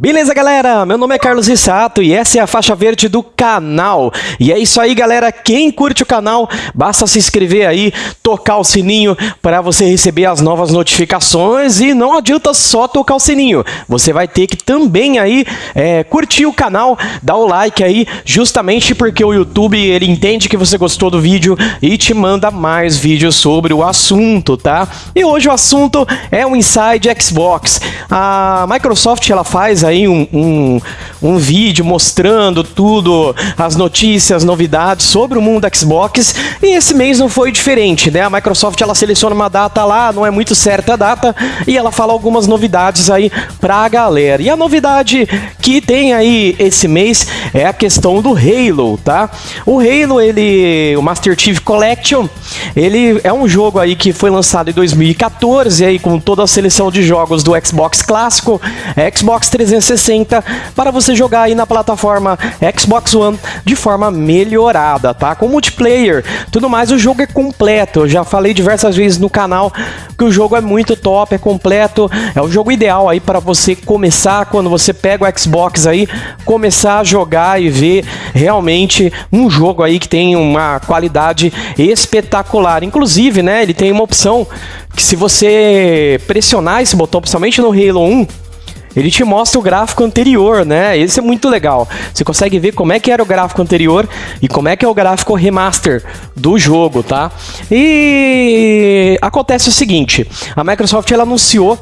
Beleza, galera? Meu nome é Carlos Rissato e essa é a faixa verde do canal. E é isso aí, galera. Quem curte o canal, basta se inscrever aí, tocar o sininho para você receber as novas notificações. E não adianta só tocar o sininho, você vai ter que também aí é, curtir o canal, dar o like aí, justamente porque o YouTube ele entende que você gostou do vídeo e te manda mais vídeos sobre o assunto, tá? E hoje o assunto é o Inside Xbox. A Microsoft ela faz aí um, um, um vídeo mostrando tudo, as notícias, novidades sobre o mundo Xbox. E esse mês não foi diferente, né? A Microsoft ela seleciona uma data lá, não é muito certa a data, e ela fala algumas novidades aí pra galera. E a novidade que tem aí esse mês é a questão do Halo, tá? O Halo, ele, o Master Chief Collection, ele é um jogo aí que foi lançado em 2014 aí com toda a seleção de jogos do Xbox clássico, Xbox 360 para você jogar aí na plataforma Xbox One de forma melhorada, tá? Com multiplayer, tudo mais, o jogo é completo. Eu já falei diversas vezes no canal que o jogo é muito top, é completo, é o jogo ideal aí para você começar quando você pega o Xbox aí, começar a jogar e ver realmente um jogo aí que tem uma qualidade espetacular. Inclusive, né, ele tem uma opção que se você pressionar esse botão, principalmente no Halo 1, ele te mostra o gráfico anterior, né? Esse é muito legal. Você consegue ver como é que era o gráfico anterior e como é que é o gráfico remaster do jogo, tá? E acontece o seguinte, a Microsoft ela anunciou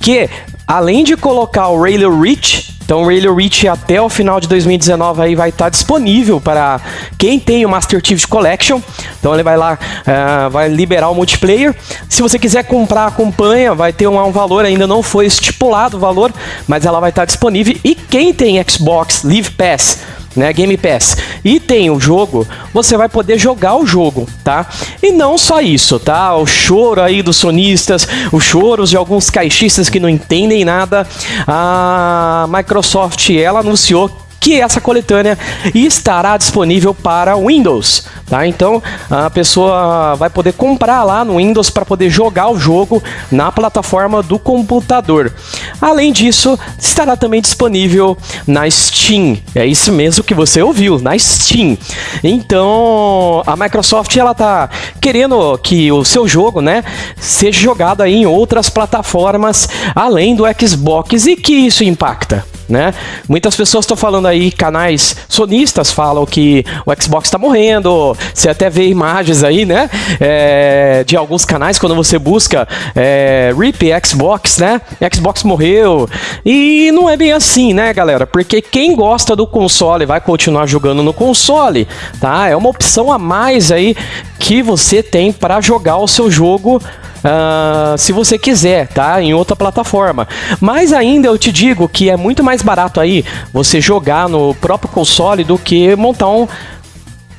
que além de colocar o Halo Reach então Halo Reach até o final de 2019 aí vai estar disponível para quem tem o Master Chief Collection. Então ele vai lá, uh, vai liberar o multiplayer. Se você quiser comprar a campanha, vai ter um, um, valor, ainda não foi estipulado o valor, mas ela vai estar disponível. E quem tem Xbox Live Pass né, Game Pass, e tem o jogo, você vai poder jogar o jogo, tá? E não só isso, tá? O choro aí dos sonistas, os choros de alguns caixistas que não entendem nada. A Microsoft, ela anunciou que essa coletânea estará disponível para Windows, tá? Então a pessoa vai poder comprar lá no Windows para poder jogar o jogo na plataforma do computador. Além disso, estará também disponível na Steam. É isso mesmo que você ouviu, na Steam. Então a Microsoft ela tá querendo que o seu jogo, né, seja jogado aí em outras plataformas além do Xbox e que isso impacta né? Muitas pessoas estão falando aí, canais sonistas falam que o Xbox está morrendo. Você até vê imagens aí, né? É, de alguns canais quando você busca é, RIP Xbox, né? Xbox morreu. E não é bem assim, né, galera? Porque quem gosta do console vai continuar jogando no console, tá? É uma opção a mais aí que você tem para jogar o seu jogo uh, se você quiser, tá? Em outra plataforma. Mas ainda eu te digo que é muito mais barato aí você jogar no próprio console do que montar um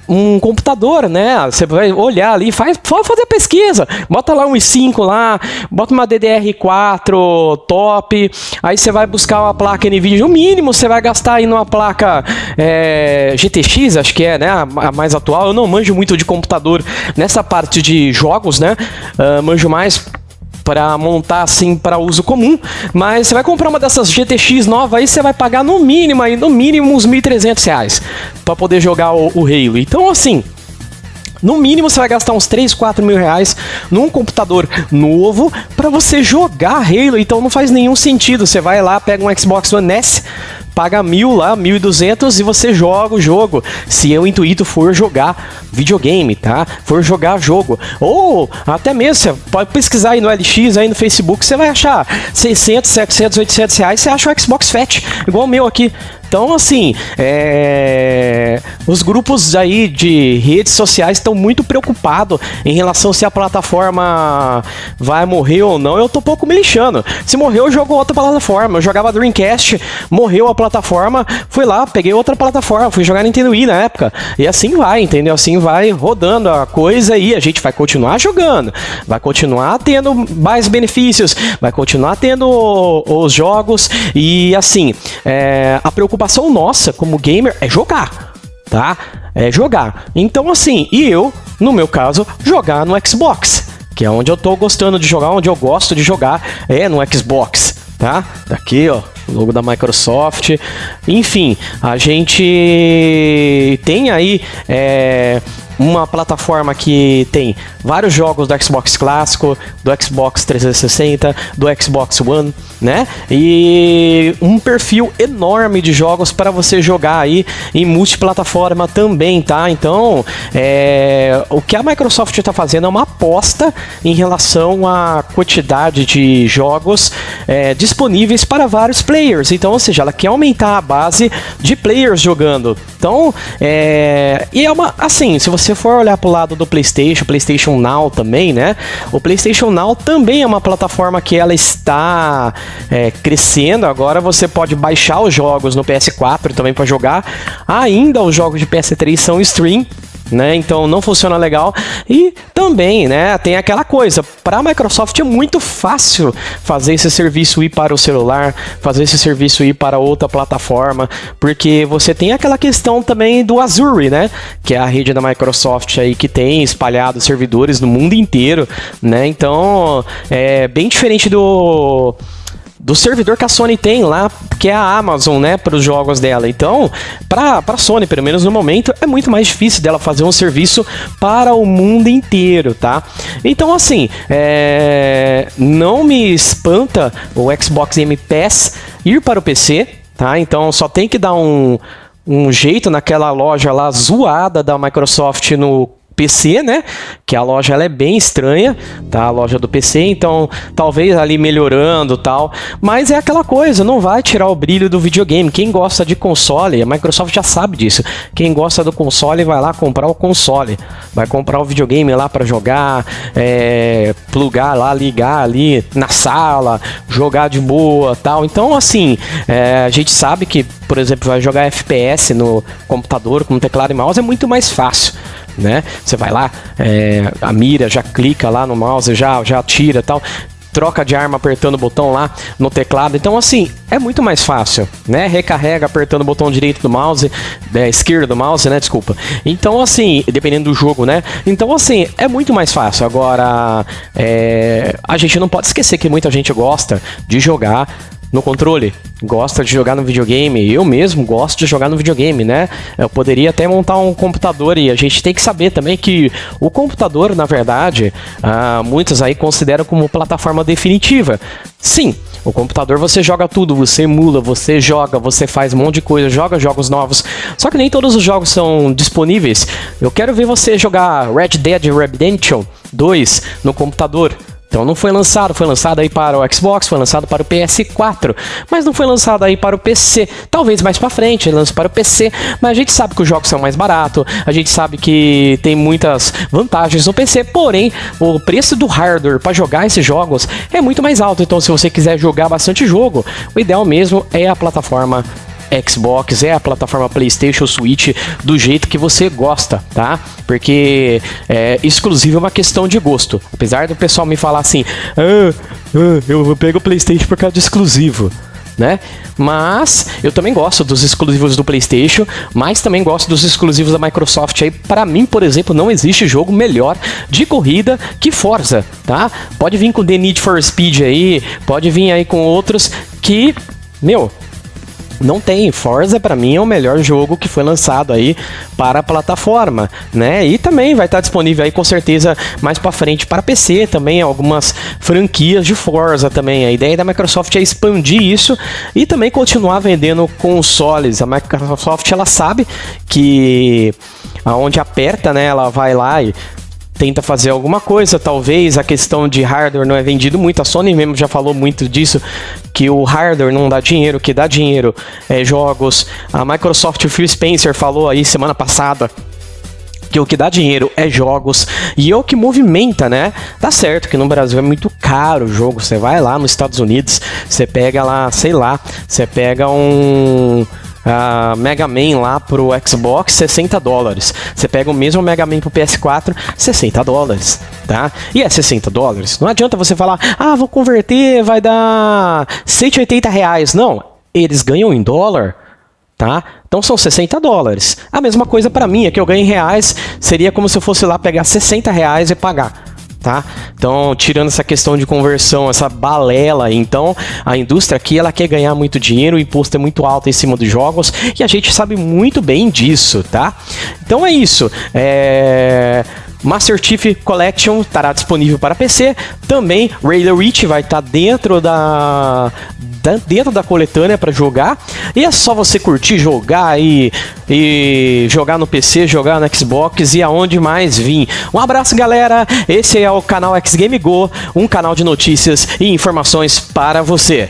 um computador, né? Você vai olhar ali, faz, fazer pesquisa, bota lá um i5 lá, bota uma DDR4 top, aí você vai buscar uma placa NVIDIA, o mínimo você vai gastar aí numa placa é, GTX, acho que é, né? A, mais atual. Eu não manjo muito de computador nessa parte de jogos, né? Uh, manjo mais para montar assim para uso comum, mas você vai comprar uma dessas GTX nova aí, você vai pagar no mínimo aí, no mínimo uns 1.300 reais para poder jogar o, o Halo. Então assim, no mínimo você vai gastar uns 3, 4 mil reais num computador novo para você jogar Halo. Então não faz nenhum sentido. Você vai lá, pega um Xbox One S, paga mil lá, mil e duzentos e você joga o jogo. Se o intuito for jogar videogame, tá? For jogar jogo. Ou até mesmo, você pode pesquisar aí no LX, aí no Facebook, você vai achar 600, 700, 800 reais, você acha o Xbox Fat, igual o meu aqui. Então, assim, é... os grupos aí de redes sociais estão muito preocupados em relação se a plataforma vai morrer ou não. Eu tô pouco me lixando. Se morreu, eu jogo outra plataforma. Eu jogava Dreamcast, morreu a plataforma, fui lá, peguei outra plataforma, fui jogar Nintendo Wii na época. E assim vai, entendeu? Assim vai rodando a coisa e a gente vai continuar jogando, vai continuar tendo mais benefícios, vai continuar tendo os jogos e assim, é... a preocupação preocupação nossa como gamer é jogar, tá? É jogar. Então assim, e eu, no meu caso, jogar no Xbox, que é onde eu tô gostando de jogar, onde eu gosto de jogar, é no Xbox tá? Daqui, ó, logo da Microsoft. Enfim, a gente tem aí é, uma plataforma que tem vários jogos do Xbox clássico, do Xbox 360, do Xbox One, né? E um perfil enorme de jogos para você jogar aí em multiplataforma também, tá? Então, é, o que a Microsoft está fazendo é uma aposta em relação à quantidade de jogos é, disponíveis para vários players. Então, ou seja, ela quer aumentar a base de players jogando. Então, é, e é uma assim, se você for olhar para o lado do PlayStation, PlayStation Now também, né? O PlayStation Now também é uma plataforma que ela está é, crescendo. Agora você pode baixar os jogos no PS4 também para jogar. Ainda os jogos de PS3 são stream né? Então não funciona legal. E também, né, tem aquela coisa, para a Microsoft é muito fácil fazer esse serviço ir para o celular, fazer esse serviço ir para outra plataforma, porque você tem aquela questão também do Azure, né, que é a rede da Microsoft aí que tem espalhado servidores no mundo inteiro, né? Então, é bem diferente do do servidor que a Sony tem lá, que é a Amazon, né, para os jogos dela. Então, para a Sony, pelo menos no momento, é muito mais difícil dela fazer um serviço para o mundo inteiro, tá? Então, assim, é... não me espanta o Xbox Game Pass ir para o PC, tá? Então, só tem que dar um, um jeito naquela loja lá zoada da Microsoft no PC, né? Que a loja ela é bem estranha, tá? A loja do PC, então talvez ali melhorando tal, mas é aquela coisa, não vai tirar o brilho do videogame. Quem gosta de console, a Microsoft já sabe disso. Quem gosta do console vai lá comprar o console, vai comprar o videogame lá para jogar, é, plugar lá, ligar ali na sala, jogar de boa, tal. Então assim, é, a gente sabe que, por exemplo, vai jogar FPS no computador com teclado e mouse é muito mais fácil né? Você vai lá, é, a mira já clica lá no mouse, já, já tira tal troca de arma apertando o botão lá no teclado. Então, assim, é muito mais fácil, né? Recarrega apertando o botão direito do mouse, é, esquerdo do mouse, né? Desculpa. Então, assim, dependendo do jogo, né? Então, assim, é muito mais fácil. Agora, é, a gente não pode esquecer que muita gente gosta de jogar no controle, gosta de jogar no videogame. Eu mesmo gosto de jogar no videogame, né? Eu poderia até montar um computador e a gente tem que saber também que o computador, na verdade, ah, muitos aí consideram como plataforma definitiva. Sim, o computador você joga tudo, você emula, você joga, você faz um monte de coisa, joga jogos novos. Só que nem todos os jogos são disponíveis. Eu quero ver você jogar Red Dead Redemption 2 no computador. Então não foi lançado, foi lançado aí para o Xbox, foi lançado para o PS4, mas não foi lançado aí para o PC. Talvez mais para frente ele lance para o PC, mas a gente sabe que os jogos são mais baratos, a gente sabe que tem muitas vantagens no PC, porém o preço do hardware para jogar esses jogos é muito mais alto. Então se você quiser jogar bastante jogo, o ideal mesmo é a plataforma Xbox, é a plataforma PlayStation Switch do jeito que você gosta, tá? Porque é, exclusivo é uma questão de gosto. Apesar do pessoal me falar assim, ah, ah, eu pego o PlayStation por causa de exclusivo. Né? Mas eu também gosto dos exclusivos do PlayStation, mas também gosto dos exclusivos da Microsoft. Aí, para mim, por exemplo, não existe jogo melhor de corrida que Forza, tá? Pode vir com The Need for Speed aí, pode vir aí com outros que, meu, não tem. Forza para mim é o melhor jogo que foi lançado aí para a plataforma, né? E também vai estar disponível aí com certeza mais para frente para PC também algumas franquias de Forza também. A ideia da Microsoft é expandir isso e também continuar vendendo consoles. A Microsoft ela sabe que aonde aperta, né, ela vai lá e tenta fazer alguma coisa, talvez a questão de hardware não é vendido muito, a Sony mesmo já falou muito disso, que o hardware não dá dinheiro, que dá dinheiro é jogos. A Microsoft, o Phil Spencer falou aí semana passada que o que dá dinheiro é jogos e é o que movimenta, né? Tá certo que no Brasil é muito caro o jogo. Você vai lá nos Estados Unidos, você pega lá, sei lá, você pega um uh, Mega Man lá pro Xbox, 60 dólares. Você pega o mesmo Mega Man pro PS4, 60 dólares, tá? E é 60 dólares. Não adianta você falar, ah, vou converter, vai dar 180 reais. Não, eles ganham em dólar, tá? Então são 60 dólares. A mesma coisa para mim, é que eu ganho em reais, seria como se eu fosse lá pegar 60 reais e pagar. Tá? Então, tirando essa questão de conversão, essa balela, então a indústria aqui ela quer ganhar muito dinheiro, o imposto é muito alto em cima dos jogos e a gente sabe muito bem disso, tá? Então é isso. É... Master Chief Collection estará disponível para PC. Também Raider Reach vai estar dentro da, dentro da coletânea para jogar. E é só você curtir, jogar e, e jogar no PC, jogar no Xbox e aonde mais vir. Um abraço, galera. Esse é o canal X Game Go, um canal de notícias e informações para você.